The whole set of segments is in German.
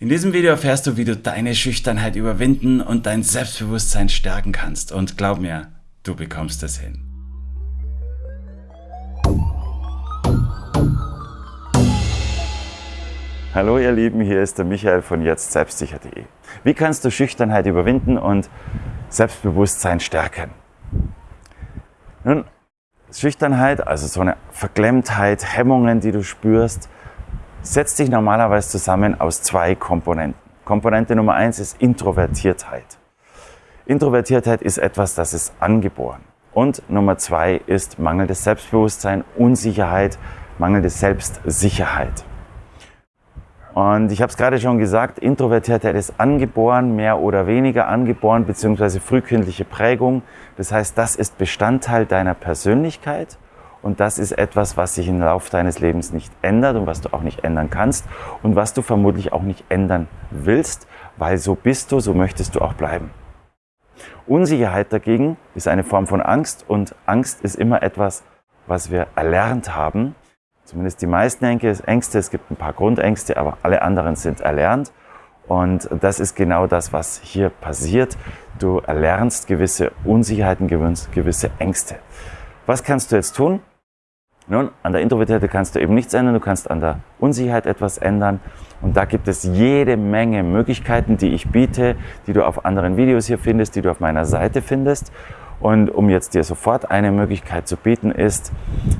In diesem Video erfährst du, wie du deine Schüchternheit überwinden und dein Selbstbewusstsein stärken kannst. Und glaub mir, du bekommst es hin. Hallo ihr Lieben, hier ist der Michael von jetzt selbstsicher.de. Wie kannst du Schüchternheit überwinden und Selbstbewusstsein stärken? Nun, Schüchternheit, also so eine Verklemmtheit, Hemmungen, die du spürst, setzt sich normalerweise zusammen aus zwei Komponenten. Komponente Nummer eins ist Introvertiertheit. Introvertiertheit ist etwas, das ist angeboren. Und Nummer zwei ist mangelndes Selbstbewusstsein, Unsicherheit, mangelnde Selbstsicherheit. Und ich habe es gerade schon gesagt, Introvertiertheit ist angeboren, mehr oder weniger angeboren, beziehungsweise frühkindliche Prägung. Das heißt, das ist Bestandteil deiner Persönlichkeit und das ist etwas, was sich im Laufe deines Lebens nicht ändert und was du auch nicht ändern kannst und was du vermutlich auch nicht ändern willst, weil so bist du, so möchtest du auch bleiben. Unsicherheit dagegen ist eine Form von Angst und Angst ist immer etwas, was wir erlernt haben. Zumindest die meisten Ängste, es gibt ein paar Grundängste, aber alle anderen sind erlernt. Und das ist genau das, was hier passiert. Du erlernst gewisse Unsicherheiten, gewisse Ängste. Was kannst du jetzt tun? Nun, an der Introvertiertheit kannst du eben nichts ändern, du kannst an der Unsicherheit etwas ändern. Und da gibt es jede Menge Möglichkeiten, die ich biete, die du auf anderen Videos hier findest, die du auf meiner Seite findest. Und um jetzt dir sofort eine Möglichkeit zu bieten, ist,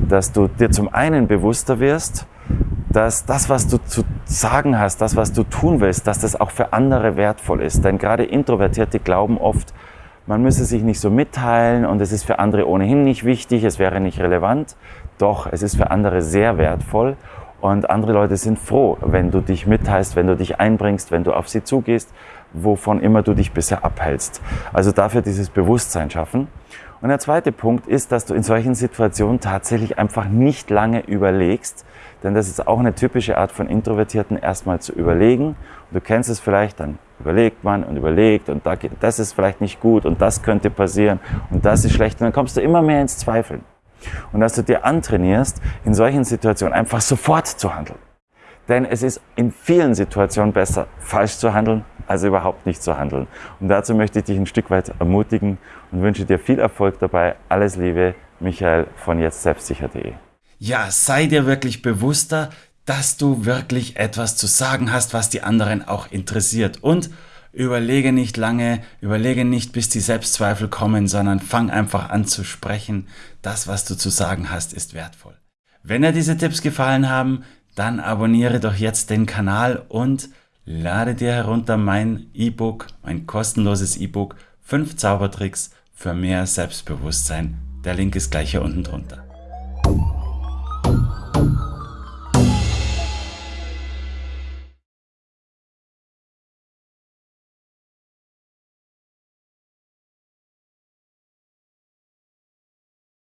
dass du dir zum einen bewusster wirst, dass das, was du zu sagen hast, das, was du tun willst, dass das auch für andere wertvoll ist. Denn gerade Introvertierte glauben oft, man müsse sich nicht so mitteilen und es ist für andere ohnehin nicht wichtig, es wäre nicht relevant. Doch, es ist für andere sehr wertvoll und andere Leute sind froh, wenn du dich mitteilst, wenn du dich einbringst, wenn du auf sie zugehst, wovon immer du dich bisher abhältst. Also dafür dieses Bewusstsein schaffen. Und der zweite Punkt ist, dass du in solchen Situationen tatsächlich einfach nicht lange überlegst, denn das ist auch eine typische Art von Introvertierten, erstmal zu überlegen. Und du kennst es vielleicht, dann überlegt man und überlegt und das ist vielleicht nicht gut und das könnte passieren und das ist schlecht und dann kommst du immer mehr ins Zweifeln und dass du dir antrainierst, in solchen Situationen einfach sofort zu handeln. Denn es ist in vielen Situationen besser, falsch zu handeln, als überhaupt nicht zu handeln. Und dazu möchte ich dich ein Stück weit ermutigen und wünsche dir viel Erfolg dabei. Alles Liebe, Michael von jetzt selbstsicher.de. Ja, sei dir wirklich bewusster, dass du wirklich etwas zu sagen hast, was die anderen auch interessiert. Und Überlege nicht lange, überlege nicht, bis die Selbstzweifel kommen, sondern fang einfach an zu sprechen. Das, was du zu sagen hast, ist wertvoll. Wenn dir diese Tipps gefallen haben, dann abonniere doch jetzt den Kanal und lade dir herunter mein E-Book, mein kostenloses E-Book 5 Zaubertricks für mehr Selbstbewusstsein. Der Link ist gleich hier unten drunter.